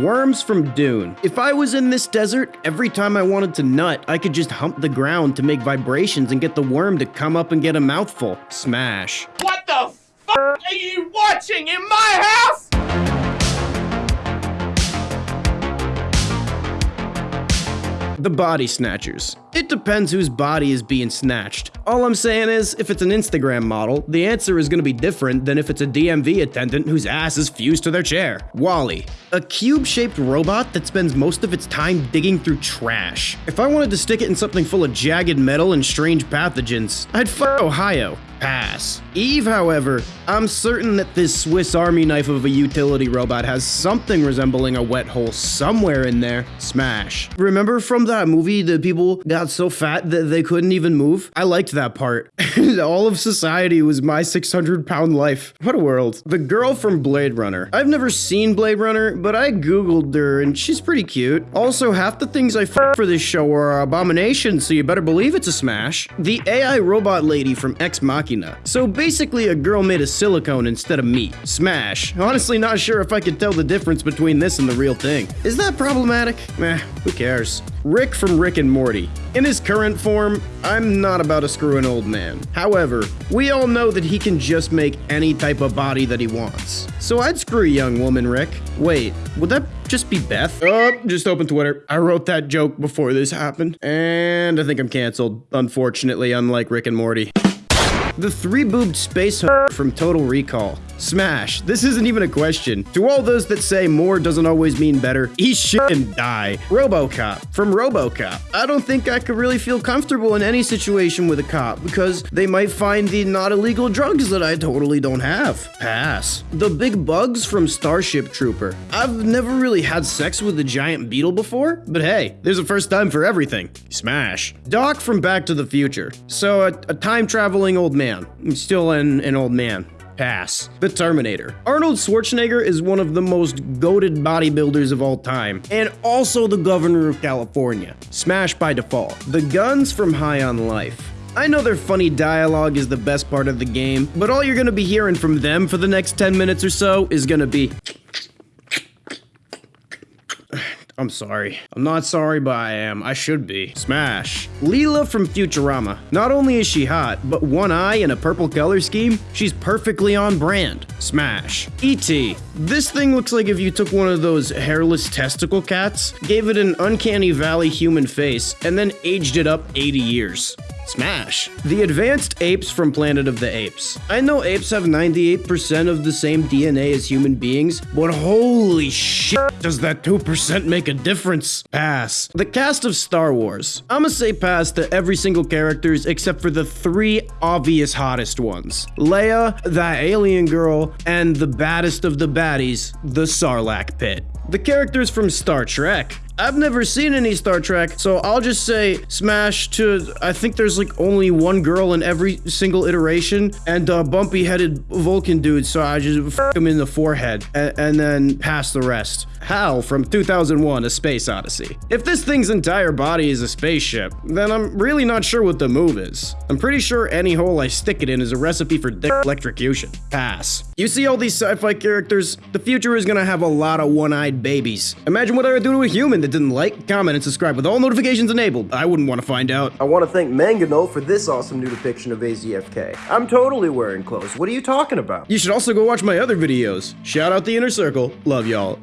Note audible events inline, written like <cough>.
Worms from Dune. If I was in this desert, every time I wanted to nut, I could just hump the ground to make vibrations and get the worm to come up and get a mouthful. Smash. What the f are you watching in my house? The Body Snatchers. It depends whose body is being snatched. All I'm saying is, if it's an Instagram model, the answer is gonna be different than if it's a DMV attendant whose ass is fused to their chair. WALL-E. A cube-shaped robot that spends most of its time digging through trash. If I wanted to stick it in something full of jagged metal and strange pathogens, I'd fuck Ohio. Pass. Eve, however, I'm certain that this Swiss Army knife of a utility robot has something resembling a wet hole somewhere in there. Smash. Remember from that movie the people got so fat that they couldn't even move? I liked that part. <laughs> All of society was my 600 pound life. What a world. The girl from Blade Runner. I've never seen Blade Runner, but I googled her and she's pretty cute. Also, half the things I f for this show are abominations, so you better believe it's a smash. The AI robot lady from Ex Machina. So basically a girl made of silicone instead of meat. Smash. Honestly not sure if I could tell the difference between this and the real thing. Is that problematic? Meh, who cares? Rick from Rick and Morty. In his current form, I'm not about to screw an old man. However, we all know that he can just make any type of body that he wants. So I'd screw a young woman, Rick. Wait, would that just be Beth? Oh, just open Twitter. I wrote that joke before this happened. And I think I'm canceled, unfortunately, unlike Rick and Morty. The three-boobed space <laughs> from Total Recall. Smash. This isn't even a question. To all those that say more doesn't always mean better, eat shit and die. Robocop from Robocop. I don't think I could really feel comfortable in any situation with a cop because they might find the not illegal drugs that I totally don't have. Pass. The big bugs from Starship Trooper. I've never really had sex with a giant beetle before, but hey, there's a first time for everything. Smash. Doc from Back to the Future. So a, a time-traveling old man. I'm Still an, an old man. Pass. The Terminator. Arnold Schwarzenegger is one of the most goaded bodybuilders of all time, and also the governor of California. Smash by default. The guns from High on Life. I know their funny dialogue is the best part of the game, but all you're gonna be hearing from them for the next 10 minutes or so is gonna be I'm sorry. I'm not sorry, but I am. I should be. Smash. Leela from Futurama. Not only is she hot, but one eye and a purple color scheme, she's perfectly on brand. Smash. E.T. This thing looks like if you took one of those hairless testicle cats, gave it an uncanny valley human face, and then aged it up 80 years. Smash. The advanced apes from Planet of the Apes. I know apes have 98% of the same DNA as human beings, but holy shit, does that 2% make a difference? Pass. The cast of Star Wars. I'ma say pass to every single characters except for the three obvious hottest ones. Leia, that alien girl, and the baddest of the baddies, the Sarlacc pit. The characters from Star Trek. I've never seen any Star Trek, so I'll just say smash to, I think there's like only one girl in every single iteration, and a bumpy-headed Vulcan dude, so I just f him in the forehead, and, and then pass the rest. Hal from 2001 A Space Odyssey. If this thing's entire body is a spaceship, then I'm really not sure what the move is. I'm pretty sure any hole I stick it in is a recipe for dick electrocution. Pass. You see all these sci-fi characters? The future is gonna have a lot of one-eyed babies. Imagine what I would do to a human didn't like, comment, and subscribe with all notifications enabled. I wouldn't want to find out. I want to thank Mangano for this awesome new depiction of AZFK. I'm totally wearing clothes. What are you talking about? You should also go watch my other videos. Shout out the Inner Circle. Love y'all.